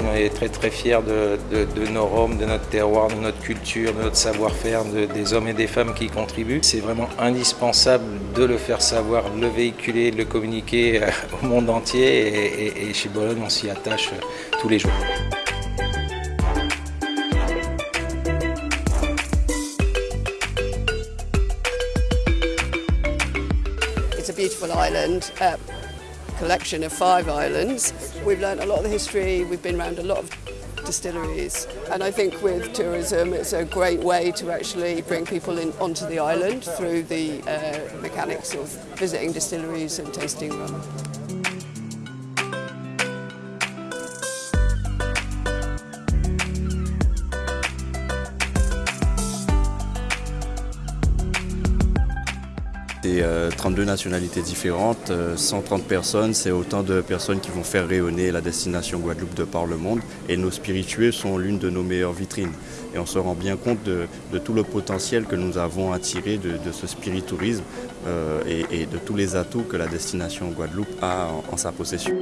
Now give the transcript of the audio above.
On est très très fiers de, nos Roms, de notre terroir, de notre culture, de notre savoir-faire, des hommes et des femmes qui y contribuent. C'est vraiment indispensable de le faire savoir, de le véhiculer, de le communiquer euh, au monde entier et, chez Bologne on s'y attache euh, tous les jours. Island. Uh, collection of five islands. We've learned a lot of the history, we've been around a lot of distilleries and I think with tourism it's a great way to actually bring people in onto the island through the uh, mechanics of visiting distilleries and tasting rum. C'est 32 nationalités différentes, 130 euh, personnes, c'est autant de personnes qui vont faire rayonner la destination Guadeloupe de par le monde. Et nos spiritueux sont l'une de nos meilleures vitrines. Et on se rend bien compte de, tout le potentiel que nous avons à tirer de, ce spiritourisme euh, et, de tous les atouts que la destination Guadeloupe a en sa possession.